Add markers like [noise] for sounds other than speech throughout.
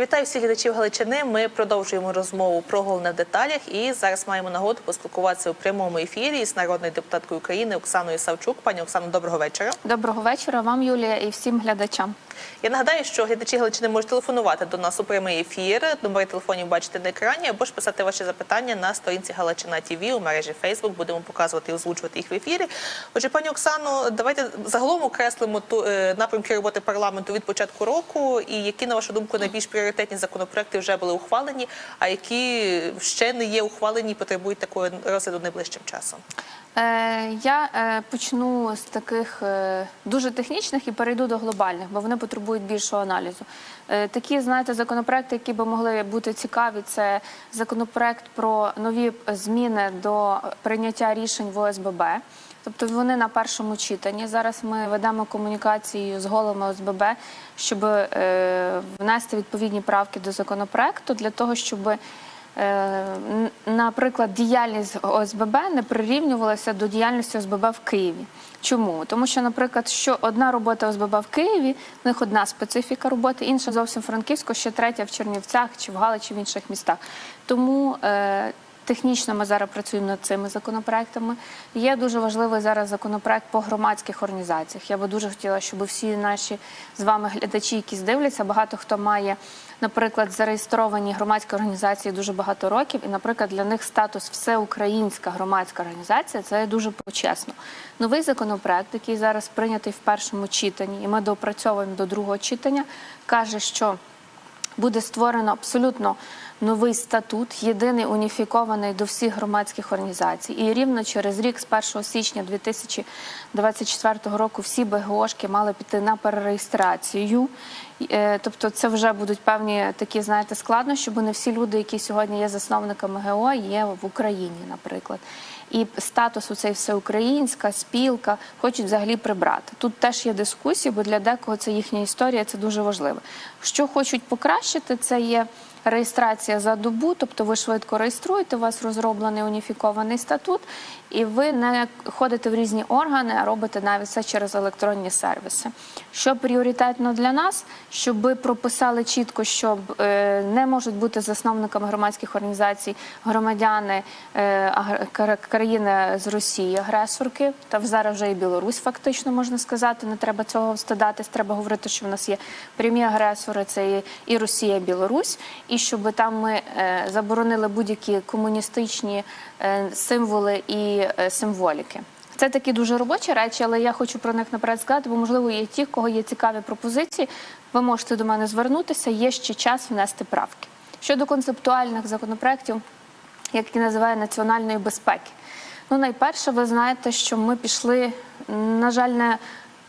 Вітаю всіх глядачів Галичини. Ми продовжуємо розмову про головне в деталях. І зараз маємо нагоду поспілкуватися у прямому ефірі з народною депутаткою України Оксаною Савчук. Пані Оксано, доброго вечора. Доброго вечора вам, Юлія, і всім глядачам. Я нагадаю, що глядачі Галичини можуть телефонувати до нас у прямий ефір. Номери телефонів бачите на екрані, або ж писати ваші запитання на сторінці Галичина ТВ у мережі Фейсбук. Будемо показувати і озвучувати їх в ефірі. Отже, пані Оксано, давайте загалом окреслимо ту е, напрямки роботи парламенту від початку року. І які, на вашу думку, найбільш пріоритетні законопроекти вже були ухвалені, а які ще не є ухвалені і потребують такого розгляду найближчим часом. Е, я е, почну з таких е, дуже технічних і перейду до глобальних, бо вони потребують більшого аналізу. Такі, знаєте, законопроекти, які би могли бути цікаві, це законопроект про нові зміни до прийняття рішень в ОСББ. Тобто вони на першому читанні. Зараз ми ведемо комунікацію з головами ОСББ, щоб внести відповідні правки до законопроекту для того, щоб наприклад, діяльність ОСББ не прирівнювалася до діяльності ОСББ в Києві. Чому? Тому що, наприклад, що одна робота ОСББ в Києві, в них одна специфіка роботи, інша зовсім Франківську, ще третя в Чернівцях чи в Галичі, в інших містах. Тому е, Технічно ми зараз працюємо над цими законопроектами. Є дуже важливий зараз законопроект по громадських організаціях. Я би дуже хотіла, щоб всі наші з вами глядачі, які дивляться, багато хто має, наприклад, зареєстровані громадські організації дуже багато років, і, наприклад, для них статус всеукраїнська громадська організація це дуже почесно. Новий законопроект, який зараз прийнятий в першому читанні, і ми доопрацьовуємо до другого читання, каже, що буде створено абсолютно новий статут, єдиний уніфікований до всіх громадських організацій. І рівно через рік, з 1 січня 2024 року, всі БГОшки мали піти на перереєстрацію. Е, Тобто, це вже будуть певні такі, знаєте, складнощі, бо не всі люди, які сьогодні є засновниками ГО, є в Україні, наприклад. І статус у цей всеукраїнська спілка хочуть взагалі прибрати. Тут теж є дискусії, бо для декого це їхня історія, це дуже важливо. Що хочуть покращити, це є реєстрація за добу, тобто ви швидко реєструєте, у вас розроблений уніфікований статут, і ви не ходите в різні органи, а робите навіть все через електронні сервіси. Що пріоритетно для нас, щоб ви прописали чітко, щоб е, не можуть бути засновниками громадських організацій громадяни е, країни з Росії, агресорки, та зараз вже і Білорусь, фактично можна сказати. Не треба цього стидатись. Треба говорити, що в нас є прямі агресори, це і Росія, і Білорусь, і щоб там ми е, заборонили будь-які комуністичні е, символи і е, символіки. Це такі дуже робочі речі, але я хочу про них наперед сказати, бо можливо є ті, кого є цікаві пропозиції. Ви можете до мене звернутися. Є ще час внести правки щодо концептуальних законопроєктів, які називає національної безпеки. Ну, найперше, ви знаєте, що ми пішли, на жаль, не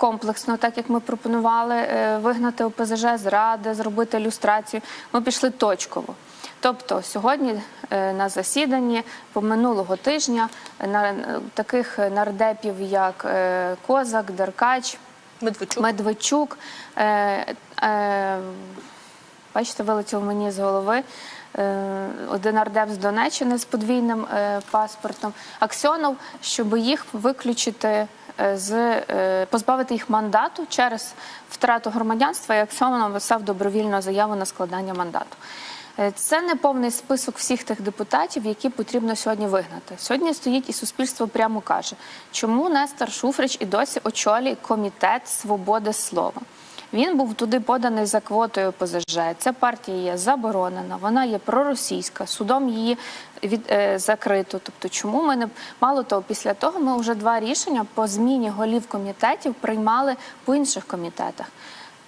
комплексно, так як ми пропонували е, вигнати ОПЗЖ з ради, зробити ілюстрацію. Ми пішли точково. Тобто сьогодні е, на засіданні по минулого тижня е, на таких нардепів, як Козак, Деркач, Медведчук. Медведчук. Е, е, бачите, вилетів мені з голови. е, Один ардеп з Донеччини з подвійним е, паспортом, Аксьонов, щоб їх виключити з е, позбавити їх мандату через втрату громадянства, як Аксьонов написав добровільну заяву на складання мандату. Е, Це не повний список всіх тих депутатів, які потрібно сьогодні вигнати. Сьогодні стоїть і суспільство прямо каже, чому Нестор Шуфрич і досі очолює комітет свободи слова. Він був туди поданий за квотою ПЗЖ. Ця партія є заборонена, вона є проросійська, судом її від е, закрито. Тобто, чому ми не мало того, після того ми вже два рішення по зміні голів комітетів приймали по інших комітетах.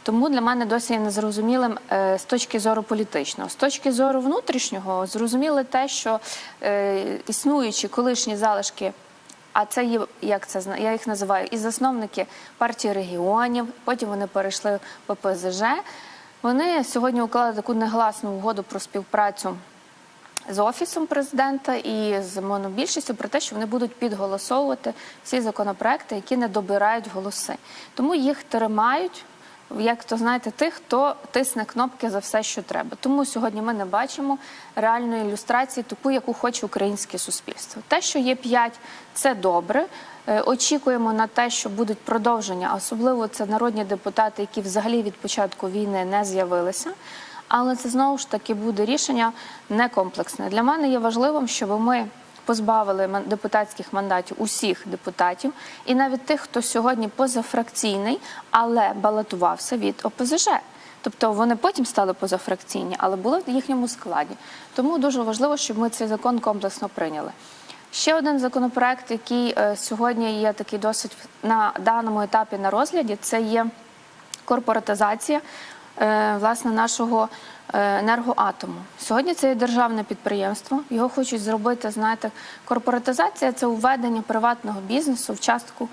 Тому для мене досі є незрозумілим е, з точки зору політичного. З точки зору внутрішнього зрозуміло те, що е, існуючі колишні залишки. А це є як це я їх називаю і засновники партії регіонів. Потім вони перейшли в ППЗЖ. Вони сьогодні уклали таку негласну угоду про співпрацю з офісом президента і з монобільшістю про те, що вони будуть підголосовувати всі законопроекти, які не добирають голоси. Тому їх тримають. Як то знаєте, тих, хто тисне кнопки за все, що треба. Тому сьогодні ми не бачимо реальної ілюстрації, таку, яку хоче українське суспільство. Те, що є п'ять, це добре. Е, Очікуємо на те, що будуть продовження, особливо це народні депутати, які взагалі від початку війни не з'явилися. але це знову ж таки буде рішення не комплексне. Для мене є важливим, щоб ми позбавили депутатських мандатів усіх депутатів, і навіть тих, хто сьогодні позафракційний, але балотувався від ОПЗЖ. Тобто вони потім стали позафракційні, але були в їхньому складі. Тому дуже важливо, щоб ми цей закон комплексно прийняли. Ще один законопроект, який е, сьогодні є такий досить на даному етапі на розгляді, це є корпоратизація е, власне нашого енергоатому. Сьогодні це є державне підприємство. Його хочуть зробити. Знаєте, корпоратизація це введення приватного бізнесу в частку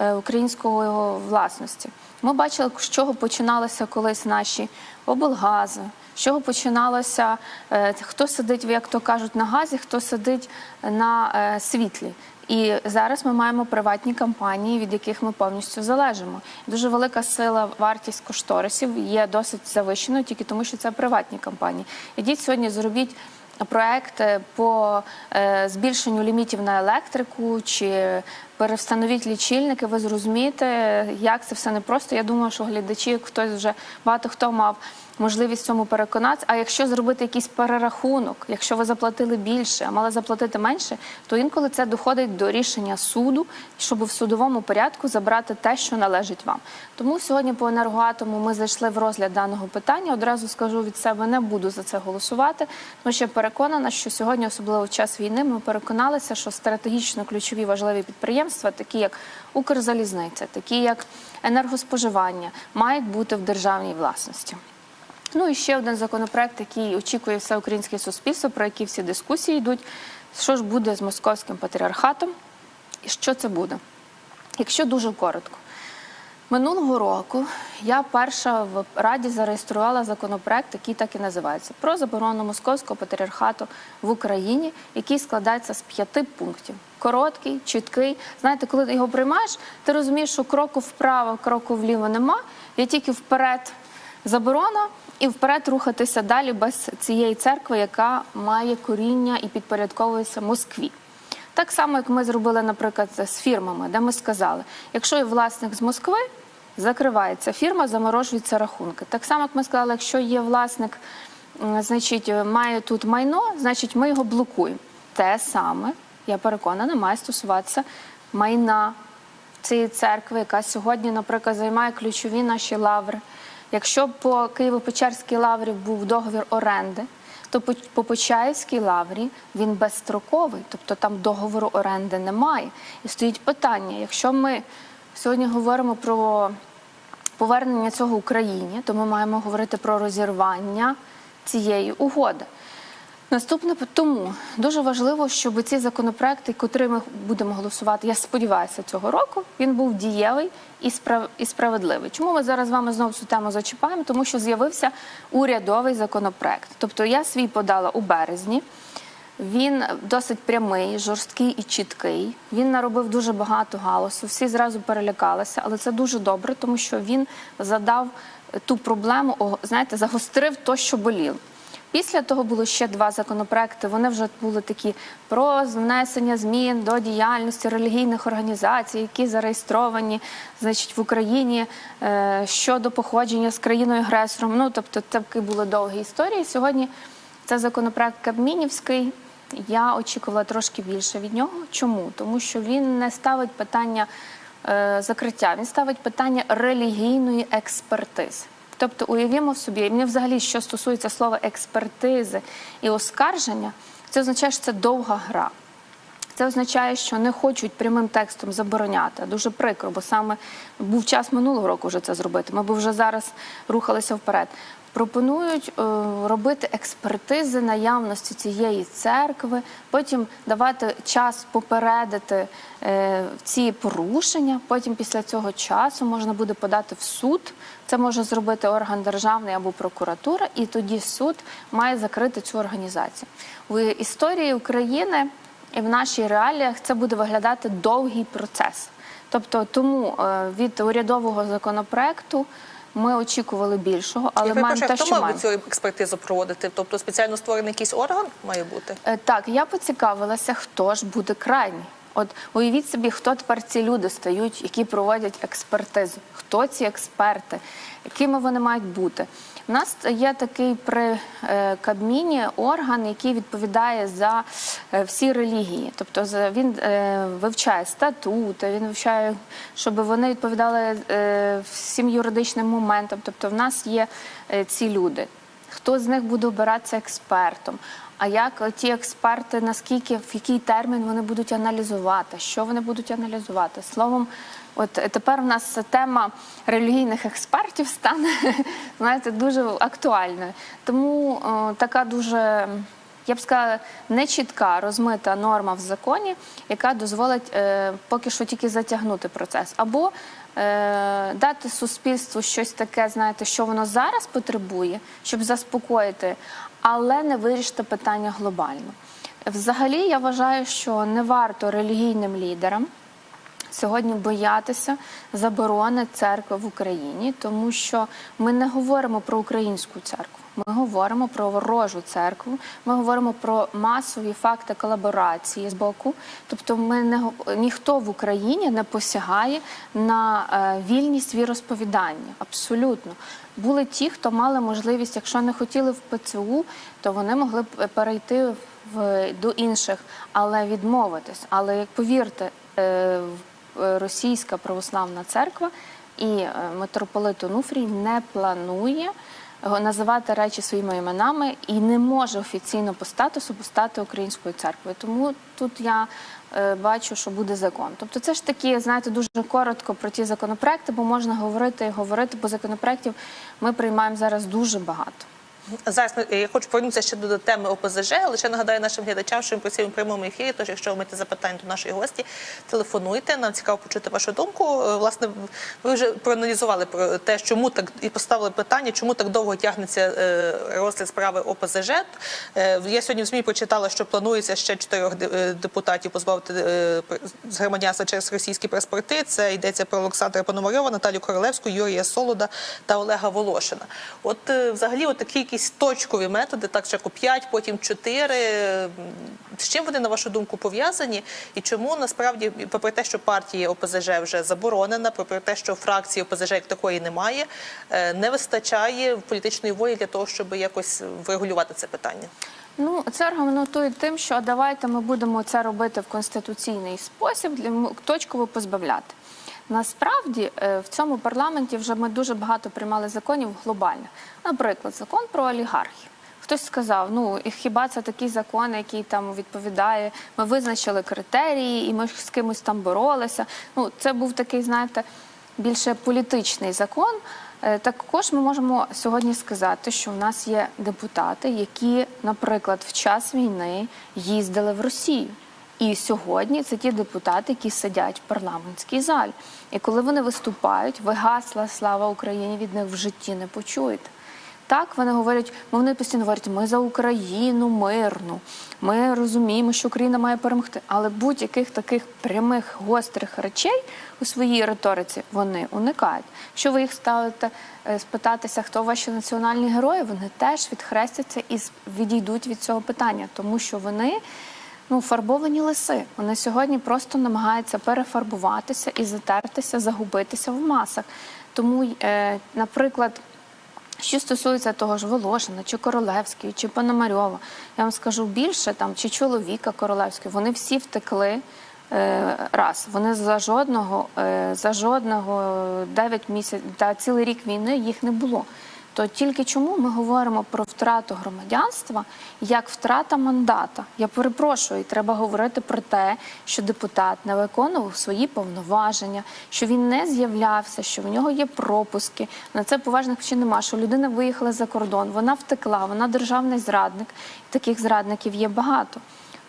е, української власності. Ми бачили, з чого починалися колись наші облгази. З чого починалося, е, хто сидить, як то кажуть, на газі, хто сидить на е, світлі. І зараз ми маємо приватні компанії, від яких ми повністю залежимо. Дуже велика сила, вартість кошторисів є досить завищеною, тільки тому, що це приватні компанії. Ідіть сьогодні, зробіть проект е, по е, збільшенню лімітів на електрику чи перевстановіть лічильники. Ви зрозумієте, як це все непросто. Я думаю, що глядачі, хтось вже багато хто мав можливість цьому переконатися. А якщо зробити якийсь перерахунок, якщо ви заплатили більше, а мали заплатити менше, то інколи це доходить до рішення суду, щоб в судовому порядку забрати те, що належить вам. Тому сьогодні по енергоатому ми зайшли в розгляд даного питання. Одразу скажу від себе, не буду за це голосувати, тому що переконана, що сьогодні, особливо в час війни, ми переконалися, що стратегічно ключові важливі підприємства, такі як Укрзалізниця, такі як енергоспоживання, мають бути в державній власності. Ну і ще один законопроект, який очікує все українське суспільство, про який всі дискусії йдуть. Що ж буде з московським патріархатом і що це буде? Якщо дуже коротко, минулого року я перша в Раді зареєструвала законопроект, який так і називається про заборону московського патріархату в Україні, який складається з п'яти пунктів. Короткий, чіткий. Знаєте, коли ти його приймаєш, ти розумієш, що кроку вправо, кроку вліво нема. Я тільки вперед заборона і вперед рухатися далі без цієї церкви, яка має коріння і підпорядковується Москві. Так само, як ми зробили, наприклад, з фірмами, де ми сказали, якщо є власник з Москви, закривається фірма, заморожуються рахунки. Так само, як ми сказали, якщо є власник, значить, має тут майно, значить ми його блокуємо. Те саме, я переконана, має стосуватися майна цієї церкви, яка сьогодні, наприклад, займає ключові наші лаври. Якщо по Києво-Печерській лаврі був договір оренди, то по- по Почаївській лаврі він безстроковий, тобто там договору оренди немає. І стоїть питання: якщо ми сьогодні говоримо про повернення цього Україні, то ми маємо говорити про розірвання цієї угоди. Наступне тому дуже важливо, щоб ці законопроекти, котрі ми будемо голосувати, я сподіваюся, цього року він був дієвий і справ- і справедливий. Чому ми зараз з вами знову цю тему зачіпаємо? Тому що з'явився урядовий законопроект. Тобто я свій подала у березні. Він досить прямий, жорсткий і чіткий. Він наробив дуже багато галасу. Всі зразу перелякалися, але це дуже добре, тому що він задав ту проблему, знаєте, загострив то, що боліло. Після того було ще два законопроекти. Вони вже були такі про внесення змін до діяльності релігійних організацій, які зареєстровані значить, в Україні е, щодо походження з країною агресором. Ну тобто, це такі були довгі історії. Сьогодні це законопроект Кабмінівський. Я очікувала трошки більше від нього. Чому? Тому що він не ставить питання е, закриття, він ставить питання релігійної експертизи. Тобто, уявімо собі, і мені взагалі, що стосується слова експертизи і оскарження, це означає, що це довга гра. Це означає, що не хочуть прямим текстом забороняти. Дуже прикро, бо саме був час минулого року вже це зробити. Ми б вже зараз рухалися вперед. Пропонують е, робити експертизи наявності цієї церкви, потім давати час попередити е, ці порушення. Потім після цього часу можна буде подати в суд. Це може зробити орган державний або прокуратура, і тоді суд має закрити цю організацію. В історії України і в наших реаліях це буде виглядати довгий процес. Тобто, тому е, від урядового законопроекту ми очікували більшого, але маємо те, хто мав би цю експертизу проводити? Тобто спеціально створений якийсь орган має бути? Е, Так, я поцікавилася, хто ж буде крайній. От уявіть собі, хто тепер ці люди стають, які проводять експертизу. Хто ці експерти, якими вони мають бути? У нас є такий при е, Кабміні орган, який відповідає за е, всі релігії. Тобто він е, вивчає статути, він вивчає, щоб вони відповідали всім юридичним моментам. Тобто, в нас є ці люди. Хто з них буде обиратися експертом? А як ті експерти, наскільки в який термін вони будуть аналізувати? Що вони будуть аналізувати? Словом, от тепер в нас тема релігійних експертів стане [laughs] знаєте, дуже актуальною. Тому е, така дуже. Я б сказала, нечітка розмита норма в законі, яка дозволить е, поки що тільки затягнути процес, або е, дати суспільству щось таке, знаєте, що воно зараз потребує, щоб заспокоїти, але не вирішити питання глобально. Взагалі, я вважаю, що не варто релігійним лідерам сьогодні боятися заборони церкви в Україні, тому що ми не говоримо про українську церкву. Ми говоримо про ворожу церкву. Ми говоримо про масові факти колаборації з боку. Тобто, ми не ніхто в Україні не посягає на е, вільність віросповідання. Абсолютно були ті, хто мали можливість, якщо не хотіли в ПЦУ, то вони могли б е, перейти в до інших, але відмовитись. Але як повірте, е, російська православна церква і е, митрополит Онуфрій не планує е, називати речі своїми іменами і не може офіційно по статусу постати українською церквою. Тому тут я е, бачу, що буде закон. Тобто, це ж такі, знаєте, дуже коротко про ті законопроекти, бо можна говорити і говорити, бо законопроектів ми приймаємо зараз дуже багато. Зараз ми- я хочу повернутися ще до теми ОПЗЖ, але ще нагадаю нашим глядачам, що ми працюємо в прямому ефірі. Тож, якщо ви маєте запитання до нашої гості, телефонуйте. Нам цікаво почути вашу думку. Е, Власне, ви вже проаналізували про те, чому так і поставили питання, чому так довго тягнеться е, розгляд справи ОПЗЖ. Е, Я сьогодні в ЗМІ прочитала, що планується ще чотирьох е, депутатів позбавити е, з громадянства через російські паспорти. Це йдеться про Олександра Пономарьова, Наталю Королевську, Юрія Солода та Олега Волошина. От е, взагалі, от такі якісь точкові методи, так спочатку 5, потім 4. З чим вони, на вашу думку, пов'язані? І чому насправді, попри те, що партія ОПЗЖ вже заборонена, попри те, що фракції ОПЗЖ як такої немає, е, не вистачає політичної волі для того, щоб якось врегулювати це питання? Ну, це аргументують тим, що давайте ми будемо це робити в конституційний спосіб, точково позбавляти. Насправді е, в цьому парламенті вже ми дуже багато приймали законів глобальних. Наприклад, закон про олігархів. Хтось сказав, ну хіба це такий закон, який там відповідає? Ми визначили критерії, і ми з кимось там боролися. Ну, це був такий, знаєте, більше політичний закон. Е, Також ми можемо сьогодні сказати, що в нас є депутати, які, наприклад, в час війни їздили в Росію. І сьогодні це ті депутати, які сидять в парламентській залі. І коли вони виступають, ви гасла слава Україні від них в житті не почуєте. Так вони говорять, ну, вони постійно говорять, ми за Україну мирну. Ми розуміємо, що Україна має перемогти. Але будь-яких таких прямих гострих речей у своїй риториці вони уникають. Якщо ви їх ставите е, спитатися, хто ваші національні герої, вони теж відхрестяться і відійдуть від цього питання, тому що вони. Ну, фарбовані лиси. Вони сьогодні просто намагаються перефарбуватися і затертися, загубитися в масах. Тому, е, наприклад, що стосується того ж Волошина, чи Королевської, чи Пономарьова, я вам скажу більше там, чи чоловіка Королевської, вони всі втекли. е, Раз вони за жодного, е, за жодного 9 місяців та цілий рік війни їх не було. То тільки чому ми говоримо про втрату громадянства як втрата мандата? Я перепрошую, треба говорити про те, що депутат не виконував свої повноваження, що він не з'являвся, що в нього є пропуски. На це поважних причин нема. Що людина виїхала за кордон, вона втекла, вона державний зрадник. Таких зрадників є багато.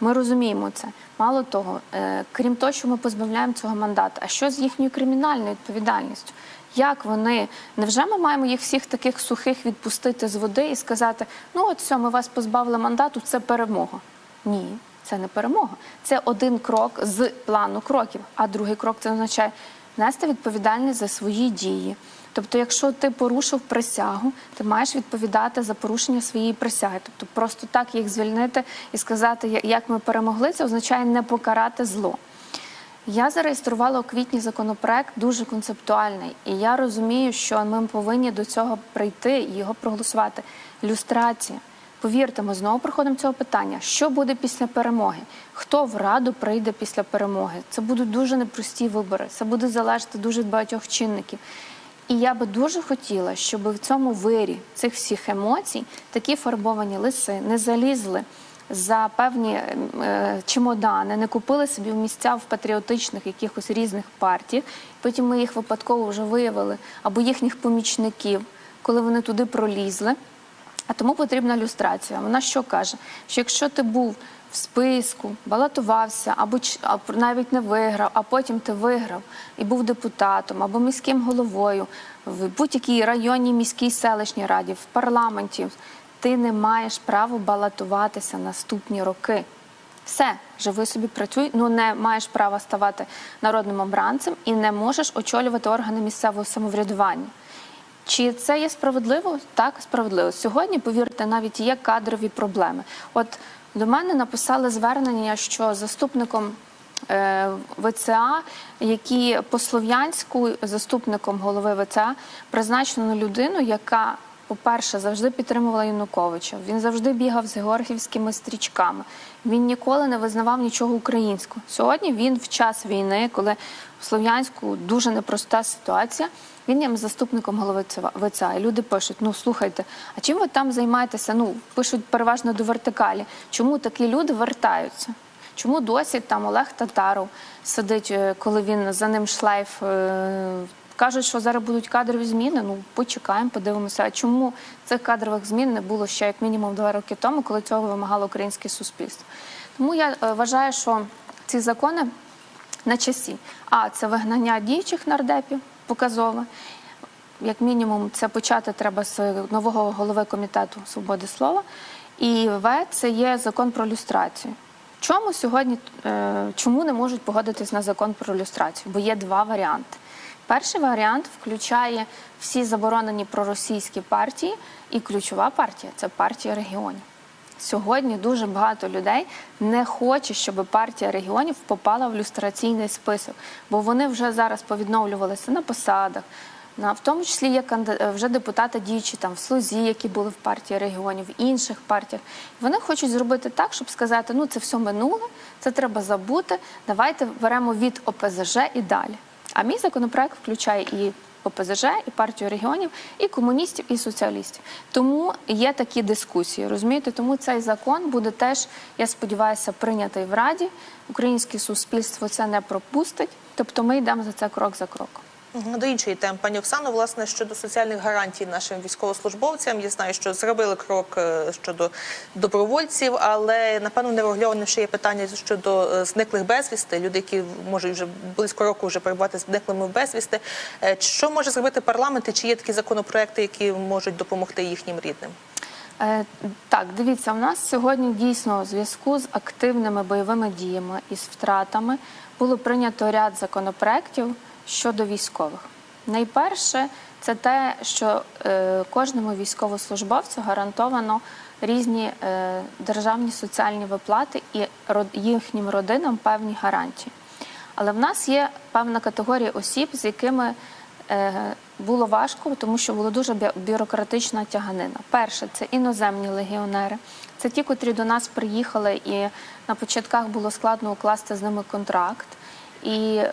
Ми розуміємо це. Мало того, е, крім того, що ми позбавляємо цього мандата, а що з їхньою кримінальною відповідальністю? Як вони невже ми маємо їх всіх таких сухих відпустити з води і сказати: ну от все, ми вас позбавили мандату, це перемога? Ні, це не перемога. Це один крок з плану кроків. А другий крок це означає нести відповідальність за свої дії. Тобто, якщо ти порушив присягу, ти маєш відповідати за порушення своєї присяги. Тобто, просто так їх звільнити і сказати, як ми перемогли, це означає не покарати зло. Я зареєструвала у квітні законопроект дуже концептуальний, і я розумію, що ми повинні до цього прийти і його проголосувати. Люстрація. Повірте, ми знову проходимо цього питання. Що буде після перемоги? Хто в раду прийде після перемоги? Це будуть дуже непрості вибори. Це буде залежати дуже багатьох чинників. І я би дуже хотіла, щоб в цьому вирі цих всіх емоцій такі фарбовані лиси не залізли за певні е, чемодани, не купили собі місця в патріотичних якихось різних партіях. Потім ми їх випадково вже виявили або їхніх помічників, коли вони туди пролізли. А тому потрібна люстрація. Вона що каже? Що якщо ти був в списку, балотувався, або навіть не виграв, а потім ти виграв і був депутатом або міським головою в будь-якій районній міській селищній раді, в парламенті, ти не маєш права балотуватися наступні роки. Все, живи собі, працюй, ну не маєш права ставати народним обранцем і не можеш очолювати органи місцевого самоврядування. Чи це є справедливо? Так, справедливо. Сьогодні, повірте, навіть є кадрові проблеми. От до мене написали звернення, що заступником е, ВЦА, які по слов'янську заступником голови ВЦА призначено людину, яка, по-перше, завжди підтримувала Януковича. Він завжди бігав з георгівськими стрічками. Він ніколи не визнавав нічого українського. Сьогодні він в час війни, коли в Слов'янську дуже непроста ситуація. Він є заступником голови ВЦА. І люди пишуть: ну слухайте, а чим ви там займаєтеся? Ну пишуть переважно до вертикалі. Чому такі люди вертаються? Чому досі там Олег Татаров сидить, е, коли він за ним шлейф? Кажуть, що зараз будуть кадрові зміни. Ну почекаємо, подивимося. А чому цих кадрових змін не було ще як мінімум два роки тому, коли цього вимагало українське суспільство? Тому я е, вважаю, що ці закони на часі. А це вигнання діючих нардепів показове. Як мінімум, це почати треба з нового голови комітету свободи слова. І В це є закон про люстрацію. Чому сьогодні е, чому не можуть погодитись на закон про люстрацію? Бо є два варіанти. Перший варіант включає всі заборонені проросійські партії, і ключова партія це партія регіонів. Сьогодні дуже багато людей не хоче, щоб партія регіонів попала в люстраційний список, бо вони вже зараз повідновлювалися на посадах. В тому числі є е, вже депутати діючі там в Слузі, які були в партії регіонів, в інших партіях. Вони хочуть зробити так, щоб сказати: ну це все минуле, це треба забути. Давайте беремо від ОПЗЖ і далі. А мій законопроект включає і ОПЗЖ, і партію регіонів, і комуністів, і соціалістів. Тому є такі дискусії. Розумієте, тому цей закон буде теж, я сподіваюся, прийнятий в Раді. Українське суспільство це не пропустить. Тобто ми йдемо за це крок за кроком. До іншої теми, пані Оксано, власне, щодо соціальних гарантій нашим військовослужбовцям. Я знаю, що зробили крок е, щодо добровольців, але напевно не ще є питання щодо е, зниклих безвісти. Люди, які можуть вже близько року вже перебувати зниклими безвісти. Е, Що може зробити парламент? І чи є такі законопроекти, які можуть допомогти їхнім рідним? Так, дивіться, у нас сьогодні дійсно у зв'язку з активними бойовими діями і з втратами було прийнято ряд законопроєктів щодо військових. Найперше, це те, що е, кожному військовослужбовцю гарантовано різні е, державні соціальні виплати і їхнім родинам певні гарантії. Але в нас є певна категорія осіб, з якими е, було важко, тому що була дуже бюрократична тяганина. Перше, це іноземні легіонери. Це ті, котрі до нас приїхали, і на початках було складно укласти з ними контракт. І е,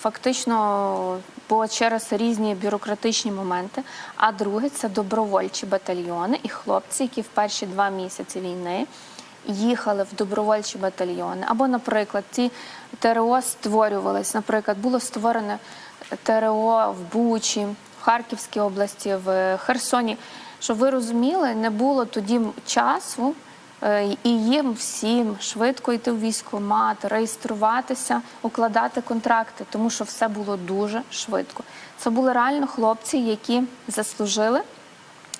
фактично було через різні бюрократичні моменти. А друге це добровольчі батальйони і хлопці, які в перші два місяці війни їхали в добровольчі батальйони. Або, наприклад, ці ТРО створювались. Наприклад, було створене ТРО в Бучі, в Харківській області, в Херсоні. Щоб ви розуміли, не було тоді часу. Е, І їм всім швидко йти в військкомат, реєструватися, укладати контракти, тому що все було дуже швидко. Це були реально хлопці, які заслужили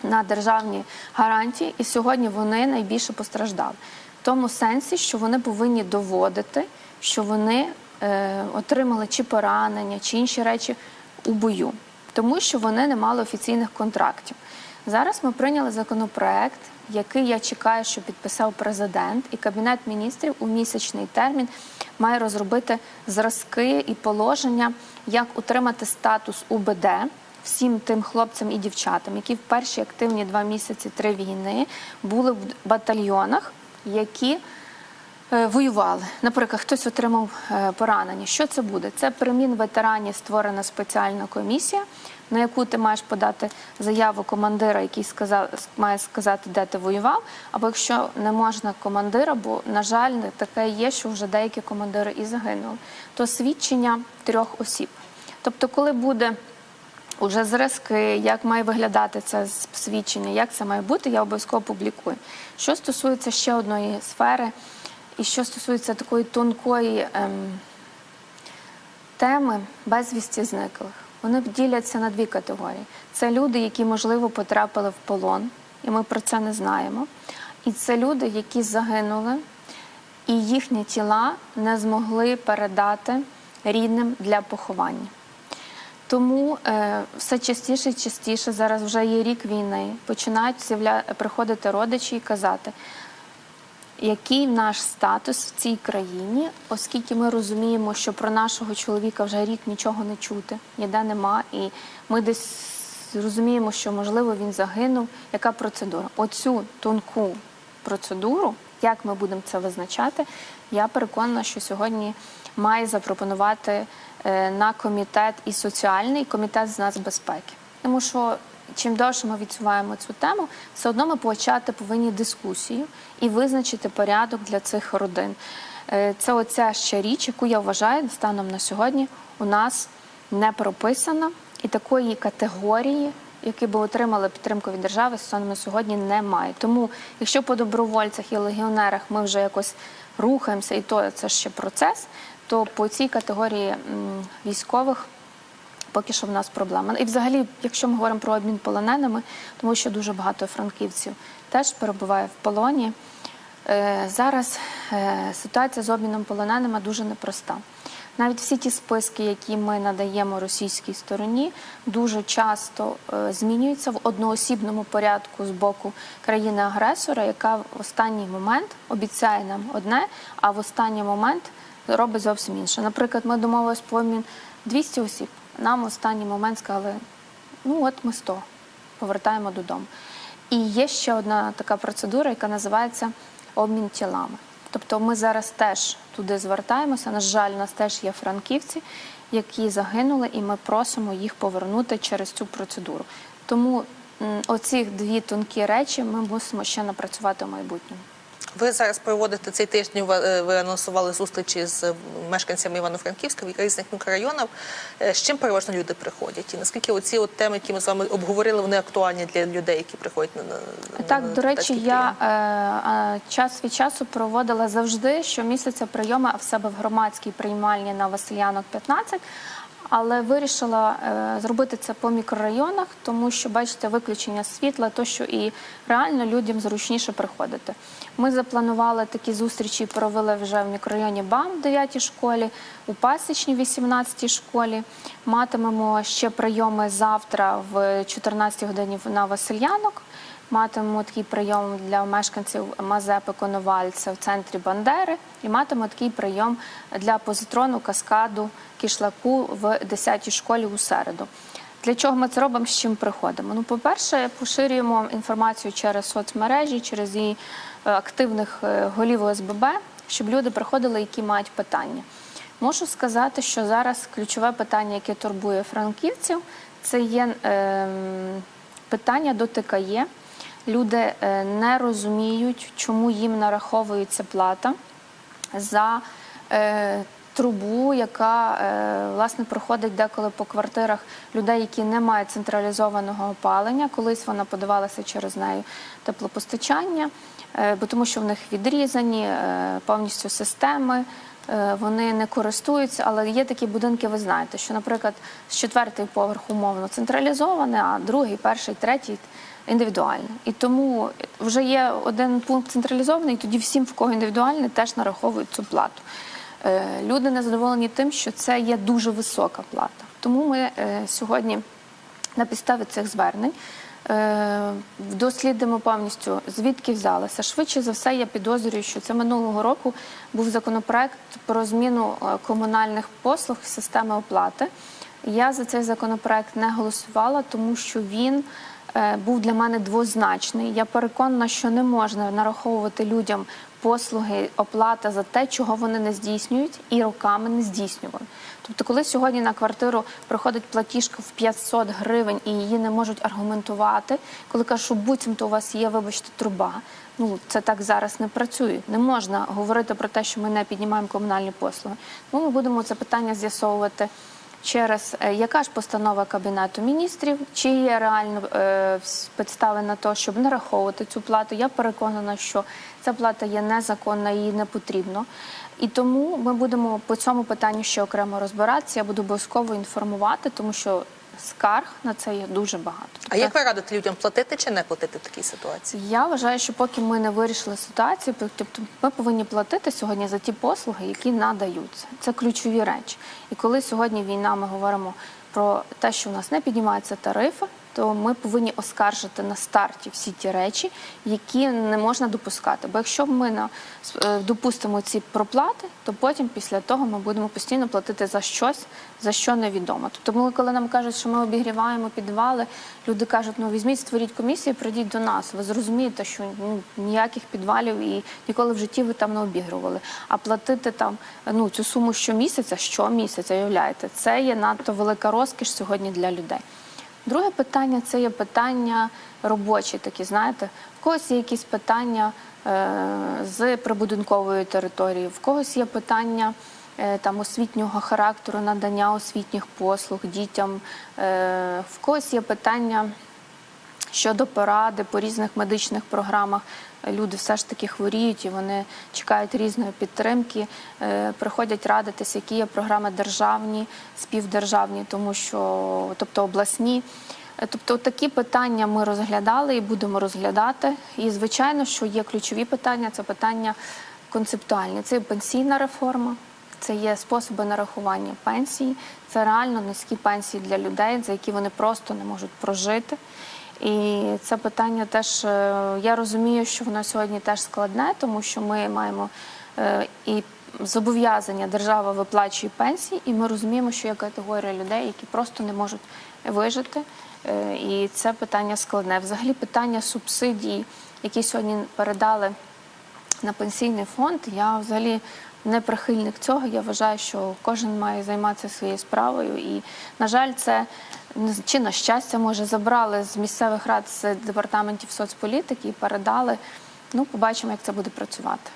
на державні гарантії, і сьогодні вони найбільше постраждали. В тому сенсі, що вони повинні доводити, що вони е, отримали чи поранення, чи інші речі у бою, тому що вони не мали офіційних контрактів. Зараз ми прийняли законопроект, який я чекаю, що підписав президент, і кабінет міністрів у місячний термін має розробити зразки і положення, як утримати статус УБД всім тим хлопцям і дівчатам, які в перші активні два місяці три війни були в батальйонах, які е, воювали. Наприклад, хтось отримав е, поранення. Що це буде? Це при Мінветерані створена спеціальна комісія, на яку ти маєш подати заяву командира, який сказав, має сказати, де ти воював. Або якщо не можна командира, бо, на жаль, таке є, що вже деякі командири і загинули, то свідчення трьох осіб. Тобто, коли буде Уже зразки, як має виглядати це свідчення, як це має бути, я обов'язково публікую. Що стосується ще одної сфери, і що стосується такої тонкої ем, теми безвісті зниклих, вони діляться на дві категорії. Це люди, які, можливо, потрапили в полон, і ми про це не знаємо. І це люди, які загинули, і їхні тіла не змогли передати рідним для поховання. Тому е, все частіше і частіше зараз вже є рік війни. Починають приходити родичі і казати, який наш статус в цій країні, оскільки ми розуміємо, що про нашого чоловіка вже рік нічого не чути, ніде нема, і ми десь розуміємо, що можливо він загинув. Яка процедура? Оцю тонку процедуру, як ми будемо це визначати, я переконана, що сьогодні має запропонувати е, на комітет і соціальний, і комітет з нацбезпеки. Тому що чим довше ми відсуваємо цю тему, все одно ми почати повинні дискусію і визначити порядок для цих родин. Е, Це оця ще річ, яку я вважаю станом на сьогодні у нас не прописана, і такої категорії, які би отримали підтримку від держави, станом на сьогодні немає. Тому, якщо по добровольцях і легіонерах ми вже якось рухаємося, і то це ще процес, то по цій категорії військових поки що в нас проблема. І взагалі, якщо ми говоримо про обмін полоненими, тому що дуже багато франківців теж перебуває в полоні. Е, Зараз е, ситуація з обміном полоненими дуже непроста. Навіть всі ті списки, які ми надаємо російській стороні, дуже часто е, змінюються в одноосібному порядку з боку країни-агресора, яка в останній момент обіцяє нам одне, а в останній момент робить зовсім інше. Наприклад, ми домовились про обмін 200 осіб. Нам в останній момент сказали, ну от ми 100, повертаємо додому. І є ще одна така процедура, яка називається обмін тілами. Тобто ми зараз теж туди звертаємося. На жаль, у нас теж є франківці, які загинули, і ми просимо їх повернути через цю процедуру. Тому оці дві тонкі речі ми мусимо ще напрацювати в майбутньому. Ви зараз проводите цей тиждень. Ви, е, анонсували зустрічі з мешканцями Івано-Франківська в різних мікрорайонах. Е, З чим переважно люди приходять? І наскільки оці от теми, які ми з вами обговорили, вони актуальні для людей, які приходять на, на Так, на до речі, я е, е, час від часу проводила завжди щомісяця прийоми в себе в громадській приймальні на Васильянок 15, але вирішила е, зробити це по мікрорайонах, тому що бачите, виключення світла, то що і реально людям зручніше приходити. Ми запланували такі зустрічі, провели вже в мікрорайоні БАМ в 9 школі, у Пасічній 18 школі. Матимемо ще прийоми завтра в 14 годині на Васильянок. Матимемо такий прийом для мешканців Мазепи Коновальця в центрі Бандери, і матимемо такий прийом для позитрону, каскаду, кишлаку в 10-й школі у середу. Для чого ми це робимо, з чим приходимо? Ну, по-перше, поширюємо інформацію через соцмережі, через її е, активних е, голів ОСББ, щоб люди приходили, які мають питання. Можу сказати, що зараз ключове питання, яке турбує франківців, це є ем, питання до ТКЄ. Люди е, не розуміють, чому їм нараховується плата за е, трубу, яка е, власне проходить деколи по квартирах людей, які не мають централізованого опалення. Колись вона подавалася через нею теплопостачання, бо тому що в них відрізані повністю системи. Вони не користуються, але є такі будинки, ви знаєте, що, наприклад, з четвертий поверх умовно централізоване, а другий, перший, третій індивідуальне. І тому вже є один пункт централізований, і тоді всім, в кого індивідуальний, теж нараховують цю плату. Е, Люди незадоволені тим, що це є дуже висока плата. Тому ми е, сьогодні на підставі цих звернень Е, дослідимо повністю, звідки взялися. Швидше за все, я підозрюю, що це минулого року був законопроект про зміну комунальних послуг системи оплати. Я за цей законопроект не голосувала, тому що він був для мене двозначний. Я переконана, що не можна нараховувати людям послуги, оплата за те, чого вони не здійснюють, і роками не здійснювали. Тобто, коли сьогодні на квартиру приходить платіжка в 500 гривень і її не можуть аргументувати, коли кажуть, що буцімто у вас є, вибачте, труба. Ну це так зараз не працює. Не можна говорити про те, що ми не піднімаємо комунальні послуги. Ну, ми будемо це питання з'ясовувати через е, яка ж постанова Кабінету міністрів, чи є реально е, підстави на те, щоб нараховувати цю плату. Я переконана, що ця плата є незаконна, її не потрібно. І тому ми будемо по цьому питанню ще окремо розбиратися. Я буду обов'язково інформувати, тому що скарг на це є дуже багато. А як ви радите людям платити чи не платити в такій ситуації? Я вважаю, що поки ми не вирішили ситуацію, тобто ми повинні платити сьогодні за ті послуги, які надаються. Це ключові речі. І коли сьогодні війна, ми говоримо про те, що в нас не піднімаються тарифи, то ми повинні оскаржити на старті всі ті речі, які не можна допускати. Бо якщо ми на е, допустимо ці проплати, то потім після того ми будемо постійно платити за щось, за що невідомо. Тобто, ми, коли нам кажуть, що ми обігріваємо підвали, люди кажуть, ну візьміть, створіть комісію, прийдіть до нас. Ви зрозумієте, що ну ніяких підвалів і ніколи в житті ви там не обігрували. А платити там ну цю суму щомісяця, щомісяця, уявляєте, це є надто велика розкіш сьогодні для людей. Друге питання це є питання робочі, такі знаєте, в когось є якісь питання е, з прибудинкової території, в когось є питання е, там освітнього характеру, надання освітніх послуг дітям, е, в когось є питання щодо поради по різних медичних програмах. Люди все ж таки хворіють і вони чекають різної підтримки, е, приходять радитися, які є програми державні, співдержавні, тому що, тобто обласні. Е, Тобто такі питання ми розглядали і будемо розглядати. І звичайно, що є ключові питання це питання концептуальні. Це пенсійна реформа, це є способи нарахування пенсії, це реально низькі пенсії для людей, за які вони просто не можуть прожити. І це питання теж е, я розумію, що воно сьогодні теж складне, тому що ми маємо е, і зобов'язання держава виплачує пенсії, і ми розуміємо, що є категорія людей, які просто не можуть вижити. Е, І це питання складне. Взагалі, питання субсидій, які сьогодні передали на пенсійний фонд, я взагалі не прихильник цього. Я вважаю, що кожен має займатися своєю справою. І, на жаль, це чи на щастя, може, забрали з місцевих рад з департаментів соцполітики і передали. Ну, побачимо, як це буде працювати.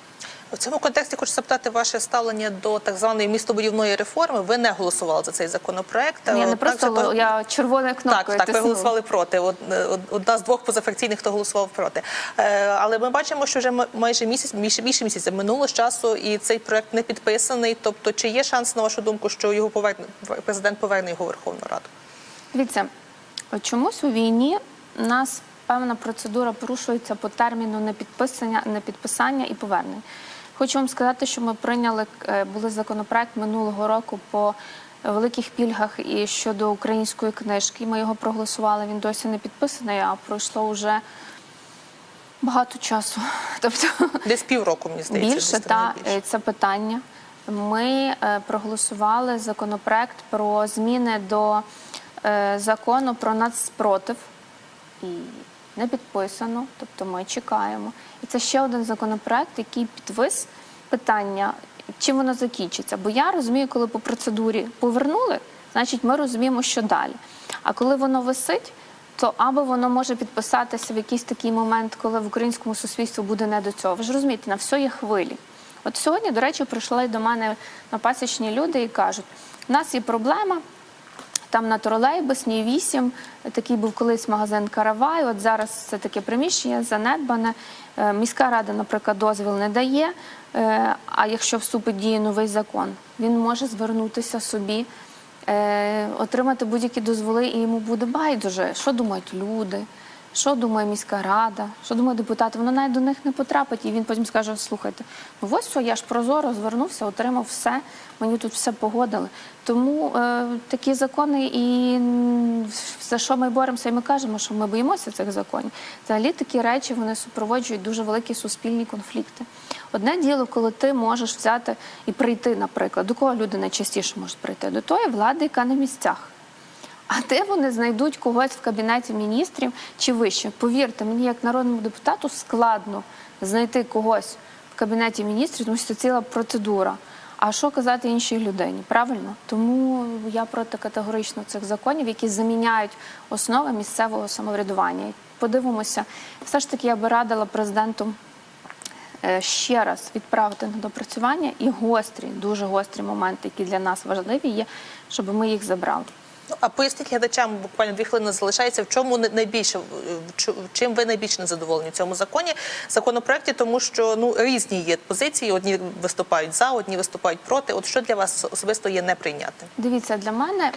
У цьому контексті хочу запитати ваше ставлення до так званої містобудівної реформи. Ви не голосували за цей законопроект. Я не просто же то- я червоною кнопкою. Так, так, ви голосували проти. Од- од- Одна з двох позафракційних, хто голосував проти. Е, Але ми бачимо, що вже майже місяць, більше, більше місяця минуло з часу, і цей проект не підписаний. Тобто, чи є шанс, на вашу думку, що його поверне президент поверне його в Верховну Раду? Дивіться, чомусь у війні нас певна процедура порушується по терміну непідписання, непідписання і повернення. Хочу вам сказати, що ми прийняли е, були законопроект минулого року по великих пільгах і щодо української книжки. Ми його проголосували. Він досі не підписаний, а пройшло вже багато часу. [laughs] Тобто Десь півроку, мені здається. більше та більше. е, це питання. Ми е, проголосували законопроект про зміни до закону про нацспротив і не підписано, тобто ми чекаємо. І це ще один законопроект, який підвис питання, чим воно закінчиться. Бо я розумію, коли по процедурі повернули, значить ми розуміємо, що далі. А коли воно висить, то або воно може підписатися в якийсь такий момент, коли в українському суспільстві буде не до цього. Ви ж розумієте, на все є хвилі. От сьогодні, до речі, прийшли до мене на пасічні люди і кажуть: у нас є проблема. Там на тролейбусній 8, такий був колись магазин Каравай. От зараз це таке приміщення занедбане. Е, Міська рада, наприклад, дозвіл не дає. Е, А якщо вступить діє новий закон, він може звернутися собі, е, отримати будь-які дозволи, і йому буде байдуже. Що думають люди? Що думає міська рада, що думає депутати. Воно навіть до них не потрапить, і він потім скаже: слухайте, ну ось що, я ж прозоро звернувся, отримав все, мені тут все погодили. Тому е, такі закони, і за що ми боремося, і ми кажемо, що ми боїмося цих законів. Взагалі такі речі вони супроводжують дуже великі суспільні конфлікти. Одне діло, коли ти можеш взяти і прийти, наприклад, до кого люди найчастіше можуть прийти? До тої влади, яка на місцях. А де вони знайдуть когось в кабінеті міністрів чи вище? Повірте, мені як народному депутату складно знайти когось в кабінеті міністрів, тому що це ціла процедура. А що казати іншій людині? Правильно? Тому я проти категорично цих законів, які заміняють основи місцевого самоврядування. Подивимося, все ж таки я би радила президенту е, ще раз відправити на допрацювання і гострі, дуже гострі моменти, які для нас важливі є, щоб ми їх забрали. Ну, а поясніть глядачам, буквально дві хвилини залишається, в чому найбільше чим ви найбільш незадоволені в цьому законі законопроекті, тому що ну різні є позиції. Одні виступають за, одні виступають проти. От що для вас особисто є неприйнятним? Дивіться, для мене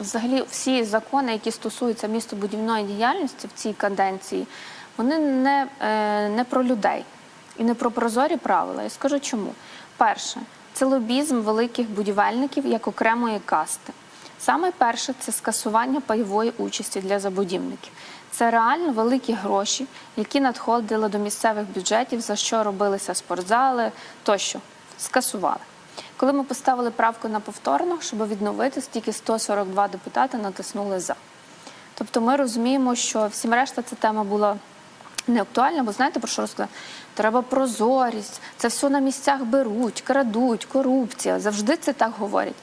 взагалі всі закони, які стосуються містобудівної діяльності в цій каденції, вони не, е, не про людей і не про прозорі правила. Я скажу чому. Перше, це лобізм великих будівельників як окремої касти. Саме перше це скасування пайової участі для забудівників. Це реально великі гроші, які надходили до місцевих бюджетів, за що робилися спортзали тощо. Скасували. Коли ми поставили правку на повторно, щоб відновити, стільки 142 депутати натиснули за. Тобто ми розуміємо, що всім решта ця тема була не актуальна, бо знаєте про що розказати? Треба прозорість, це все на місцях беруть, крадуть, корупція. Завжди це так говорять.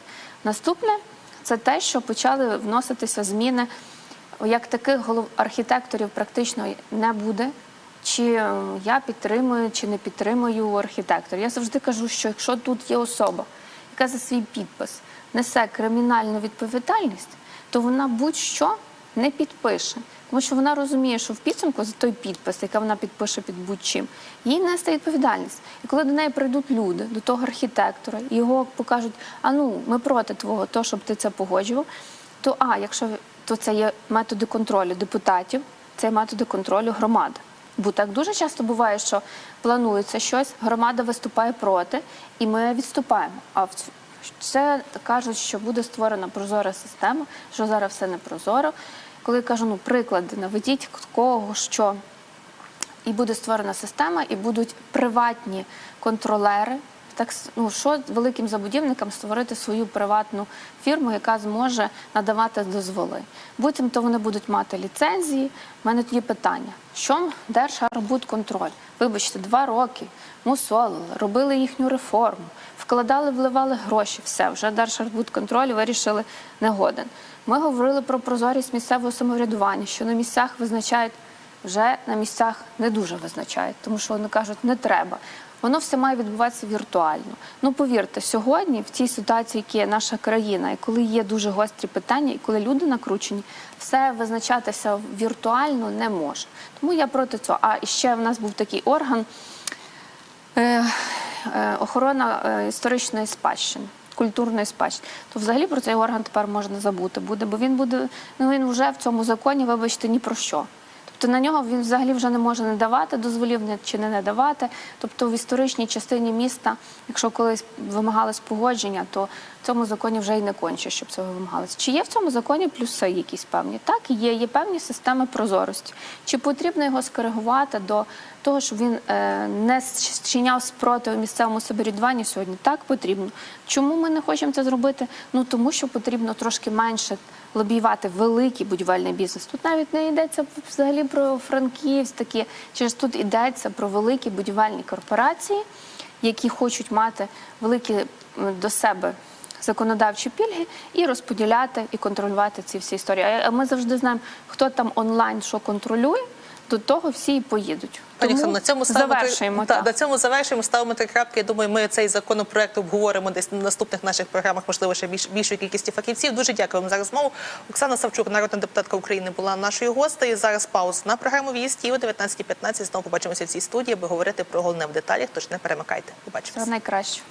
Наступне це те, що почали вноситися зміни. Як таких голов архітекторів практично не буде. Чи е, я підтримую, чи не підтримую архітектора. Я завжди кажу, що якщо тут є особа, яка за свій підпис несе кримінальну відповідальність, то вона будь-що не підпише. Тому що вона розуміє, що в підсумку за той підпис, який вона підпише під будь-чим, їй несе відповідальність. І коли до неї прийдуть люди, до того архітектора, його покажуть, а ну, ми проти твого, то, щоб ти це погоджував, то а, якщо то це є методи контролю депутатів, це є методи контролю громади. Бо так дуже часто буває, що планується щось, громада виступає проти, і ми відступаємо. А це кажуть, що буде створена прозора система, що зараз все не прозоро. Коли я кажу, ну приклади, наведіть кого, що і буде створена система, і будуть приватні контролери. Так ну що великим забудівникам створити свою приватну фірму, яка зможе надавати дозволи. Буцім то вони будуть мати ліцензії. У мене тоді питання: що Держарбудконтроль? Вибачте, два роки мусолили, робили їхню реформу, вкладали, вливали гроші. Все вже Держарбудконтроль вирішили не годен. Ми говорили про прозорість місцевого самоврядування, що на місцях визначають вже на місцях не дуже визначають, тому що вони кажуть, не треба. Воно все має відбуватися віртуально. Ну повірте, сьогодні в цій ситуації, які є наша країна, і коли є дуже гострі питання, і коли люди накручені, все визначатися віртуально не може. Тому я проти цього. А ще в нас був такий орган е, е, охорона е, історичної спадщини. Культурної спадщини, то взагалі про цей орган тепер можна забути буде, бо він буде, ну він вже в цьому законі, вибачте, ні про що. Тобто на нього він взагалі вже не може не давати дозволів чи не надавати. Тобто в історичній частині міста, якщо колись вимагалось погодження, то цьому законі вже й не конче, щоб цього вимагалось. Чи є в цьому законі плюси якісь певні? Так, є, є певні системи прозорості. Чи потрібно його скоригувати до того, щоб він е, не чиняв спротив місцевому самоврядуванню сьогодні? Так потрібно. Чому ми не хочемо це зробити? Ну тому що потрібно трошки менше лобіювати великий будівельний бізнес. Тут навіть не йдеться взагалі про Франківськ, такі через тут йдеться про великі будівельні корпорації, які хочуть мати великі до себе. Законодавчі пільги і розподіляти і контролювати ці всі історії. А ми завжди знаємо, хто там онлайн що контролює, до того всі і поїдуть. Тому на цьому ставимо завершуємо. та, на цьому завершуємо. Ставимо три крапки. Я думаю, ми цей законопроект обговоримо десь на наступних наших програмах, можливо, ще більш більшої кількості фахівців. Дуже дякуємо за розмову. Оксана Савчук, народна депутатка України, була нашою гостею. Зараз пауз на програму «В'їзд» і о 19.15 знову побачимося в цій студії, аби говорити про головне в деталях. Тож не перемикайте. Побачимося. Все найкраще.